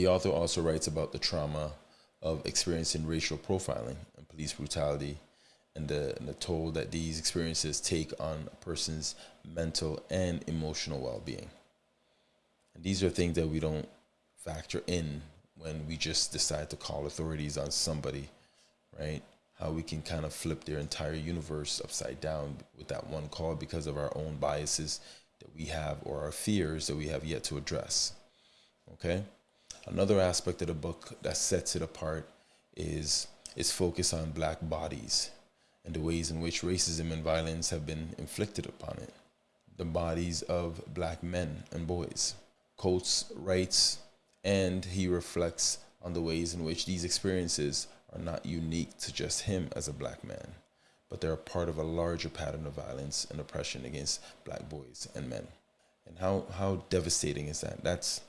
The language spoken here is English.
The author also writes about the trauma of experiencing racial profiling and police brutality and the, and the toll that these experiences take on a person's mental and emotional well being. And these are things that we don't factor in when we just decide to call authorities on somebody, right? How we can kind of flip their entire universe upside down with that one call because of our own biases that we have or our fears that we have yet to address. Okay? Another aspect of the book that sets it apart is its focus on black bodies and the ways in which racism and violence have been inflicted upon it. The bodies of black men and boys. Coates writes, and he reflects on the ways in which these experiences are not unique to just him as a black man, but they're a part of a larger pattern of violence and oppression against black boys and men. And how, how devastating is that? That's